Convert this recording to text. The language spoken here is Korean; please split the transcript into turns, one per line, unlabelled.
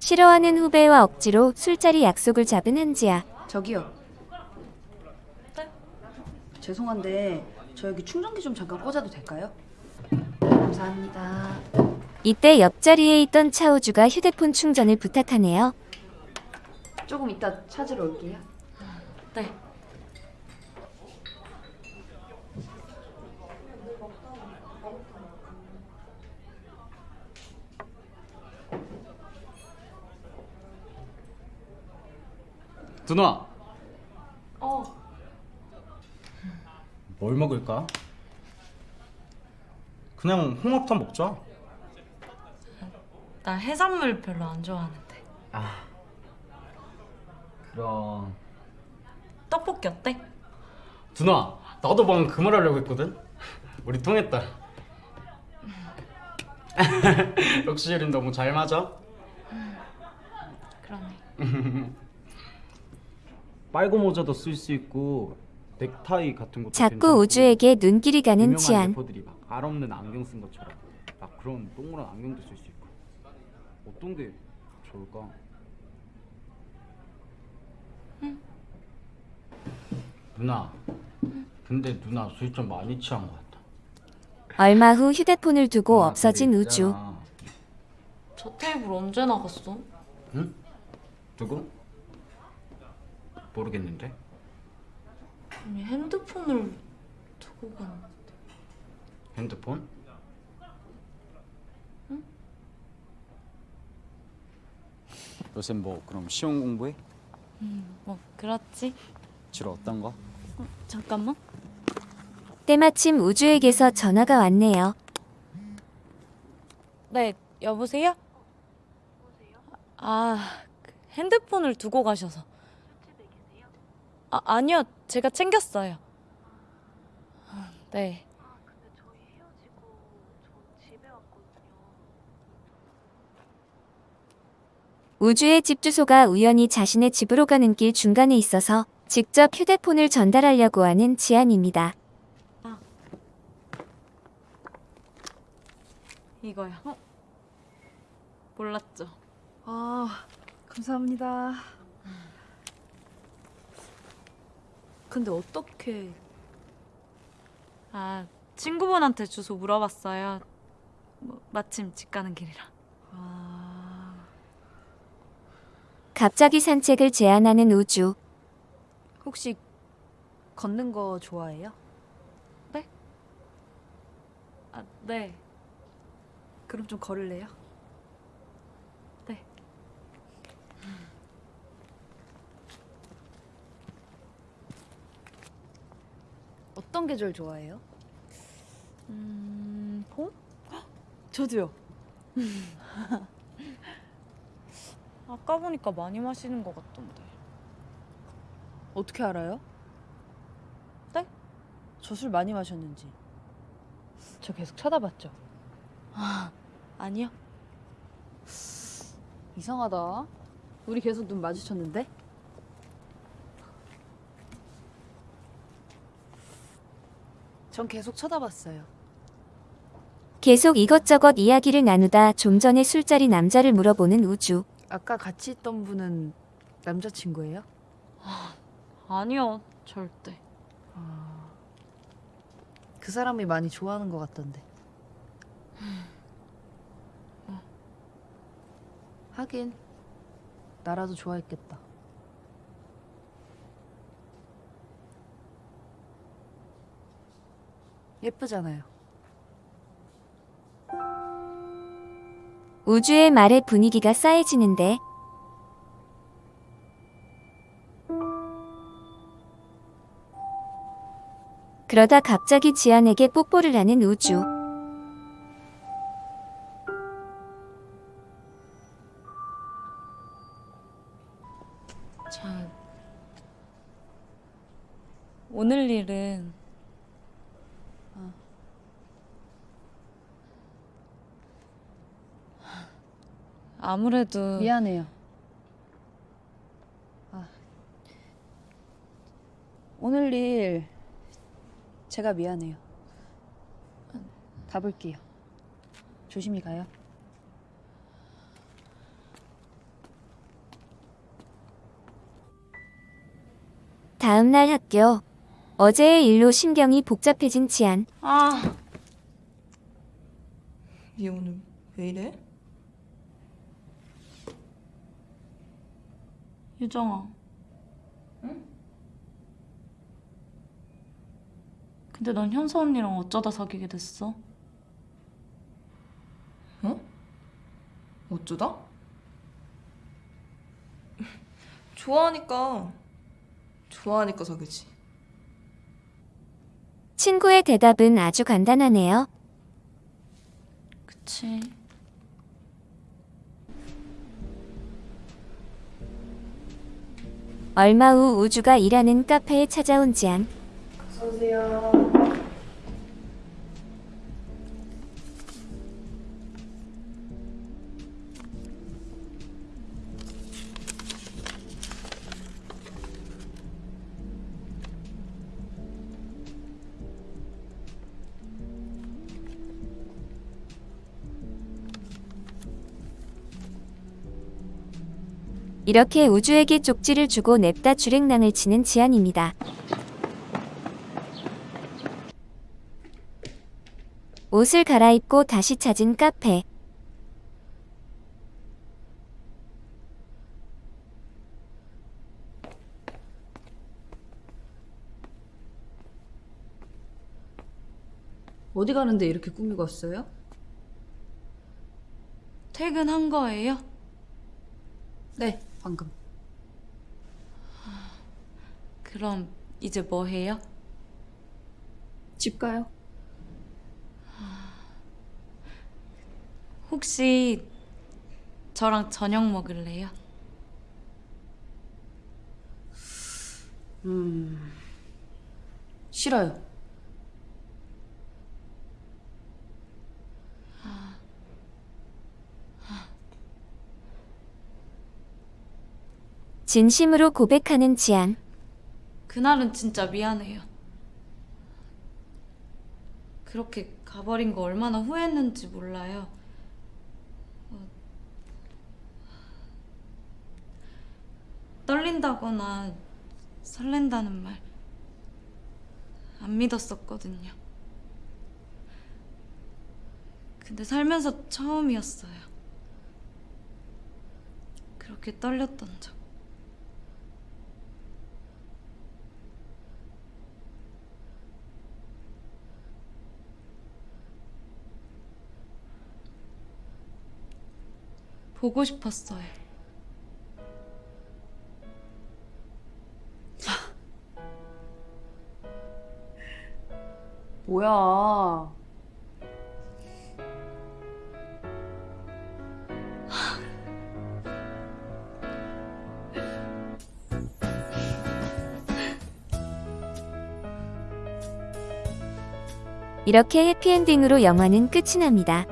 싫어하는 후배와 억지로 술자리 약속을 잡은 한지아.
저기요.
네?
죄송한데 저 여기 충전기 좀 잠깐 꽂아도 될까요? 감사합니다.
이때 옆자리에 있던 차우주가 휴대폰 충전을 부탁하네요.
조금 이따 찾으러 올게요.
네.
누나
어,
뭘 먹을까? 그냥 홍합탕 먹자.
나 해산물 별로 안 좋아하는데.
그럼.
떡볶이 어때?
누나 나도 방금 그 말 하려고 했거든? 우리 통했다. 역시 우린 너무 잘 맞아?
그러네.
빨고 모자도 쓸 수 있고 넥타이 같은 것도
자꾸 우주에게 눈길이 가는 치안.
래퍼들이 막 알 없는 안경 쓴 것처럼 막 그런 동그란 안경도 쓸 수 있고 어떤 게 좋을까? 누나 근데 누나 술 좀 많이 취한 것 같다
얼마 후 휴대폰을 두고
누나,
없어진 우주.
저 테이블 언제 나갔어?
응? 누구? 모르겠는데
아니 핸드폰을 두고 갔는데.
핸드폰? 요새 뭐 그럼 시험 공부해?
뭐 그렇지.
주로 어떤 거?
잠깐만.
때마침 우주에게서 전화가 왔네요.
네, 여보세요? 아, 그 핸드폰을 두고 가셔서. 아, 아니요. 제가 챙겼어요. 아, 네.
우주의 집 주소가 우연히 자신의 집으로 가는 길 중간에 있어서 직접 휴대폰을 전달하려고 하는 지안입니다.
이거요. 몰랐죠.
아, 감사합니다. 근데 어떻게
아, 친구분한테 주소 물어봤어요. 뭐, 마침 집 가는 길이라.
아,
갑자기 산책을 제안하는 우주.
혹시 걷는 거 좋아해요?
아, 네.
그럼 좀 걸을래요?
네.
어떤 계절 좋아해요?
음, 봄?
저도요.
아까 보니까 많이 마시는 것 같던데.
어떻게 알아요?
네?
저 술 많이 마셨는지. 저 계속 쳐다봤죠.
아니요.
이상하다. 우리 계속 눈 마주쳤는데? 전 계속 쳐다봤어요.
계속 이것저것 이야기를 나누다 좀 전에 술자리 남자를 물어보는 우주.
아까 같이 있던 분은 남자친구예요?
아니요. 절대.
아, 그 사람이 많이 좋아하는 것 같던데. 하긴 나라도 좋아했겠다. 예쁘잖아요.
우주의 말에 분위기가 싸해지는데 그러다 갑자기 지안에게 뽀뽀를 하는 우주.
자, 오늘 일은 아무래도
미안해요. 아, 오늘 일 제가 미안해요. 가볼게요. 조심히 가요.
다음 날 학교. 어제의 일로 신경이 복잡해진 지안.
아.
얘 오늘 왜 이래?
유정아. 응? 근데 넌 현서 언니랑 어쩌다 사귀게 됐어?
어? 어쩌다? 좋아하니까 좋아하니까 사귀지
친구의 대답은 아주 간단하네요.
그치.
얼마 후 우주가 일하는 카페에 찾아온 지안. 이렇게 우주에게 쪽지를 주고 냅다 주랭랑을 치는 지안입니다. 옷을 갈아입고 다시 찾은 카페.
어디 가는데 이렇게 꾸미고 왔어요?
퇴근한 거예요?
네, 방금.
그럼 이제 뭐 해요?
집 가요.
혹시 저랑 저녁 먹을래요?
음. 싫어요.
진심으로 고백하는 지안.
그날은 진짜 미안해요. 그렇게 가버린 거 얼마나 후회했는지 몰라요. 어, 떨린다거나 설렌다는 말 안 믿었었거든요. 근데 살면서 처음이었어요. 그렇게 떨렸던 적. 보고 싶었어요.
뭐야.
이렇게 해피엔딩으로 영화는 끝이 납니다.